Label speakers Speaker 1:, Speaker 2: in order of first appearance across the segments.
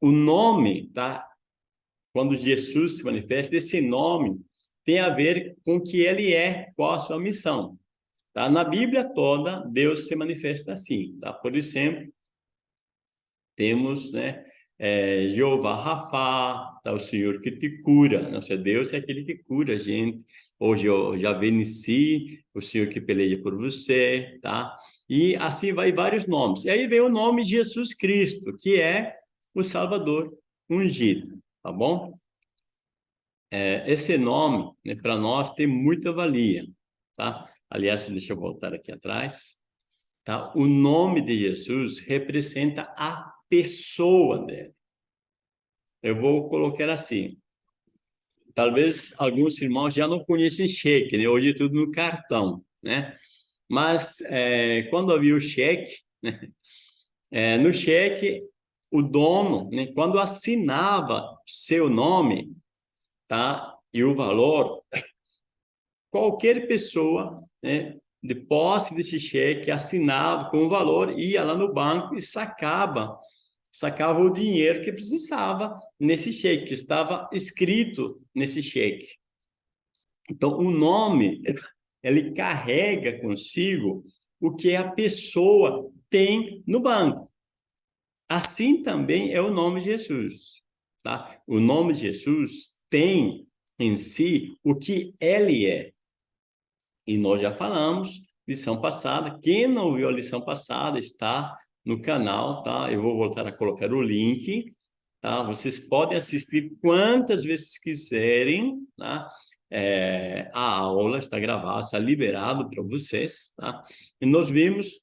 Speaker 1: o nome, tá? Quando Jesus se manifesta, esse nome tem a ver com o que ele é, qual a sua missão. Tá? Na Bíblia toda, Deus se manifesta assim. Tá? Por exemplo, temos né, é, Jeová Rafa, tá? o Senhor que te cura. Nosso Deus é aquele que cura a gente. Eu já venci, o Senhor que peleia por você, tá? E assim vai vários nomes. E aí vem o nome Jesus Cristo, que é o Salvador ungido, tá bom? É, esse nome, né, para nós, tem muita valia, tá? Aliás, deixa eu voltar aqui atrás. Tá? O nome de Jesus representa a pessoa dele. Eu vou colocar assim. Talvez alguns irmãos já não conhecem cheque, né? Hoje é tudo no cartão, né? Mas é, quando havia o cheque, né? é, no cheque, o dono, né? quando assinava seu nome, tá? E o valor, qualquer pessoa, né? De posse desse cheque assinado com o valor, ia lá no banco e sacava, sacava o dinheiro que precisava nesse cheque, que estava escrito nesse cheque. Então, o nome, ele carrega consigo o que a pessoa tem no banco. Assim também é o nome de Jesus. Tá? O nome de Jesus tem em si o que ele é. E nós já falamos, lição passada, quem não viu a lição passada está no canal, tá? Eu vou voltar a colocar o link, tá? Vocês podem assistir quantas vezes quiserem, tá? É, a aula está gravada, está liberado para vocês, tá? E nós vimos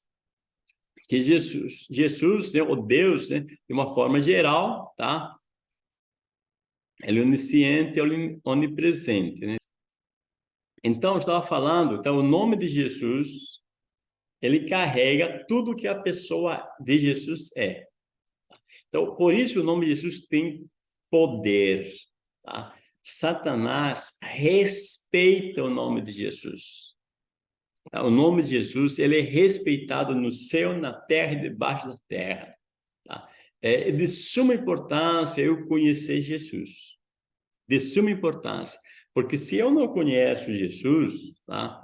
Speaker 1: que Jesus, Jesus, né, o Deus, né, de uma forma geral, tá? Ele é onisciente, é onipresente, né? Então, eu estava falando, então, o nome de Jesus, ele carrega tudo que a pessoa de Jesus é. Então, por isso o nome de Jesus tem poder, tá? Satanás respeita o nome de Jesus. Tá? O nome de Jesus, ele é respeitado no céu, na terra e debaixo da terra. Tá? É de suma importância eu conhecer Jesus. De suma importância. Porque se eu não conheço Jesus, tá?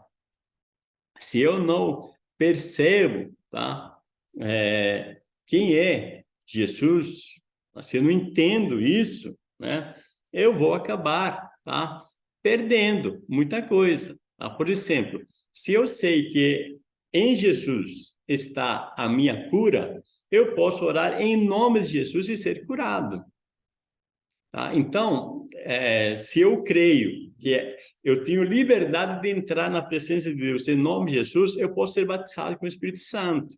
Speaker 1: Se eu não percebo, tá? É, quem é Jesus, se eu não entendo isso, né? Eu vou acabar, tá? Perdendo muita coisa. Tá? Por exemplo, se eu sei que em Jesus está a minha cura, eu posso orar em nome de Jesus e ser curado. Tá? Então, é, se eu creio que é, eu tenho liberdade de entrar na presença de Deus em nome de Jesus, eu posso ser batizado com o Espírito Santo.